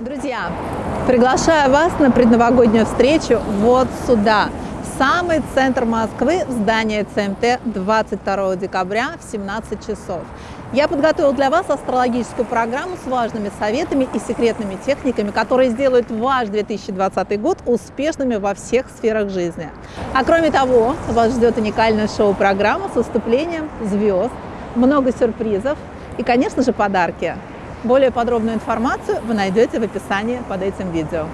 Друзья, приглашаю вас на предновогоднюю встречу вот сюда, в самый центр Москвы, в здание ЦМТ 22 декабря в 17 часов. Я подготовил для вас астрологическую программу с важными советами и секретными техниками, которые сделают ваш 2020 год успешными во всех сферах жизни. А кроме того, вас ждет уникальная шоу-программа с выступлением звезд, много сюрпризов и, конечно же, подарки. Более подробную информацию вы найдете в описании под этим видео.